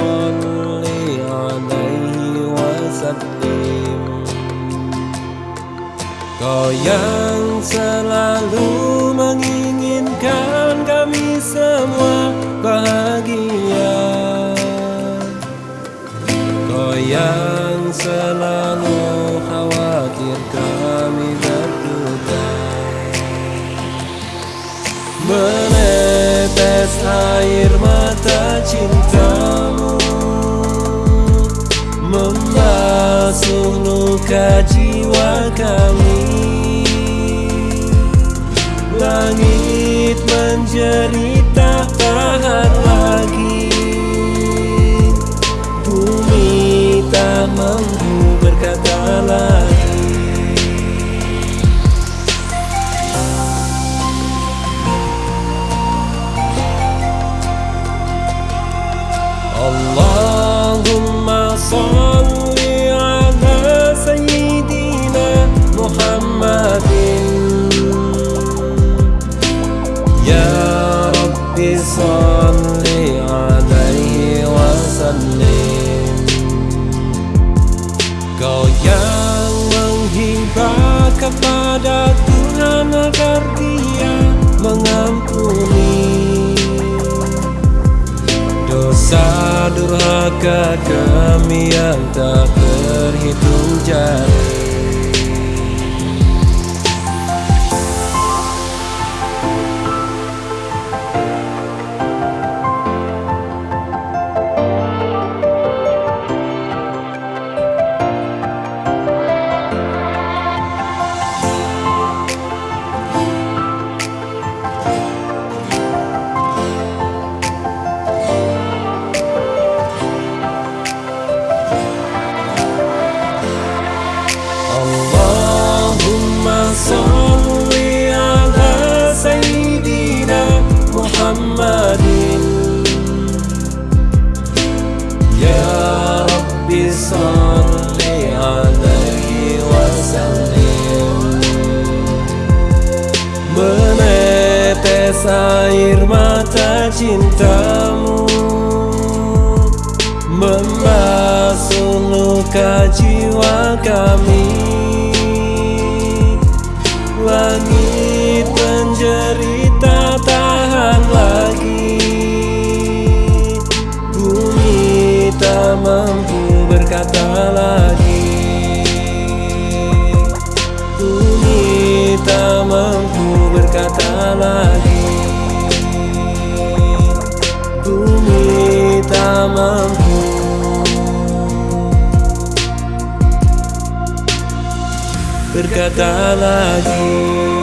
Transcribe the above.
صل عليه وسلم Kau yang selalu menginginkan kami semua bahagia Kau yang selalu khawatir kami berduka Menetes air mata cintamu Membasuh luka jiwa kami. Langit menjerit tak tahan lagi. Bumi tak mampu berkata lagi. Allahumma durhaka kami yang tak terhitung jari Air mata cintamu Membasuh luka jiwa kami. Langit menjerita tahan lagi. Bumi tak mampu berkata lagi. Bumi tak mampu berkata lagi mampu. Berkata lagi